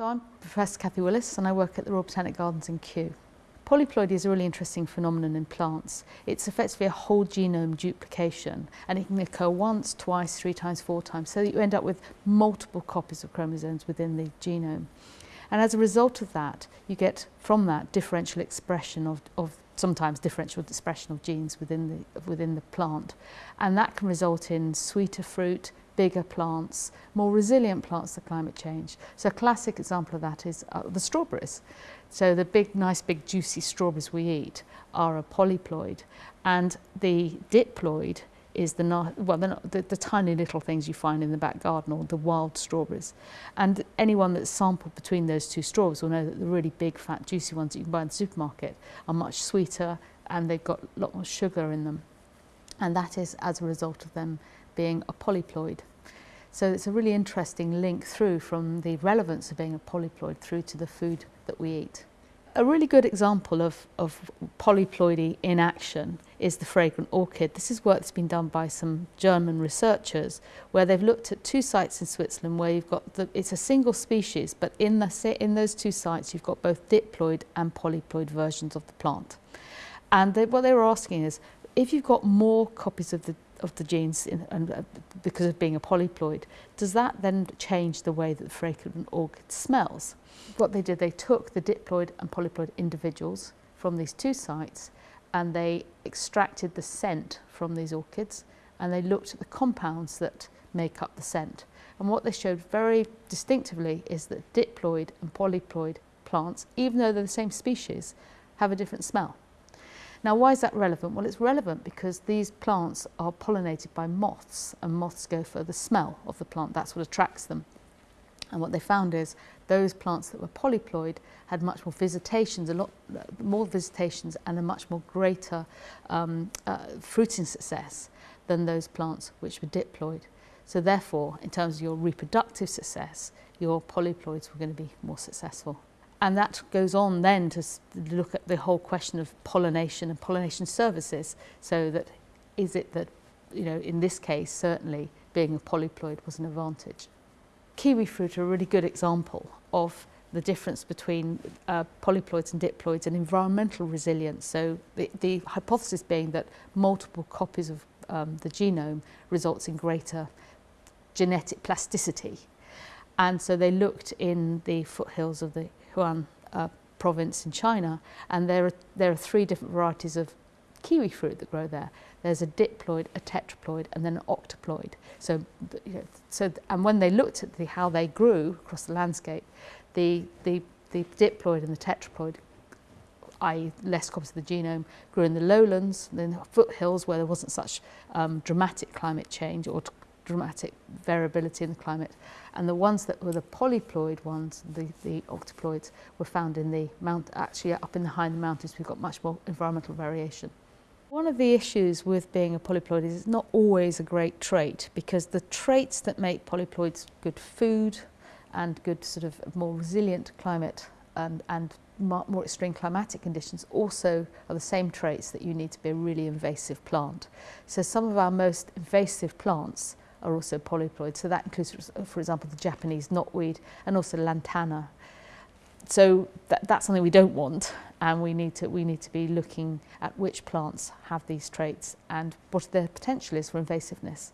So I'm Professor Kathy Willis and I work at the Royal Botanic Gardens in Kew. Polyploidy is a really interesting phenomenon in plants. It's effectively a whole genome duplication and it can occur once, twice, three times, four times so that you end up with multiple copies of chromosomes within the genome. And as a result of that, you get from that differential expression of, of sometimes differential expression of genes within the, within the plant. And that can result in sweeter fruit, bigger plants, more resilient plants to climate change. So a classic example of that is uh, the strawberries. So the big, nice, big, juicy strawberries we eat are a polyploid, and the diploid is the well, the, the tiny little things you find in the back garden or the wild strawberries. And anyone that's sampled between those two strawberries will know that the really big, fat, juicy ones that you can buy in the supermarket are much sweeter and they've got a lot more sugar in them. And that is as a result of them being a polyploid. So it's a really interesting link through from the relevance of being a polyploid through to the food that we eat. A really good example of, of polyploidy in action is the fragrant orchid. This is work that's been done by some German researchers where they've looked at two sites in Switzerland where you've got the, it's a single species but in, the, in those two sites you've got both diploid and polyploid versions of the plant. And they, what they were asking is if you've got more copies of the of the genes in, and uh, because of being a polyploid, does that then change the way that the fragrant orchid smells? What they did, they took the diploid and polyploid individuals from these two sites and they extracted the scent from these orchids and they looked at the compounds that make up the scent. And what they showed very distinctively is that diploid and polyploid plants, even though they're the same species, have a different smell. Now, why is that relevant? Well, it's relevant because these plants are pollinated by moths, and moths go for the smell of the plant. That's what attracts them. And what they found is those plants that were polyploid had much more visitations, a lot more visitations and a much more greater um, uh, fruiting success than those plants which were diploid. So therefore, in terms of your reproductive success, your polyploids were going to be more successful. And that goes on then to look at the whole question of pollination and pollination services. So that is it that, you know, in this case, certainly being a polyploid was an advantage. Kiwi fruit are a really good example of the difference between uh, polyploids and diploids and environmental resilience. So the, the hypothesis being that multiple copies of um, the genome results in greater genetic plasticity. And so they looked in the foothills of the Sichuan uh, province in China, and there are, there are three different varieties of kiwi fruit that grow there. There's a diploid, a tetraploid, and then an octoploid. So, you know, so and when they looked at the, how they grew across the landscape, the, the, the diploid and the tetraploid i.e. less copies of the genome, grew in the lowlands, then foothills where there wasn't such um, dramatic climate change or dramatic variability in the climate. And the ones that were the polyploid ones, the, the octoploids, were found in the mount, actually up in the high in the mountains, we've got much more environmental variation. One of the issues with being a polyploid is it's not always a great trait because the traits that make polyploids good food and good sort of more resilient climate and, and more extreme climatic conditions also are the same traits that you need to be a really invasive plant. So some of our most invasive plants are also polyploid. So that includes, for example, the Japanese knotweed and also lantana. So that, that's something we don't want and we need, to, we need to be looking at which plants have these traits and what their potential is for invasiveness.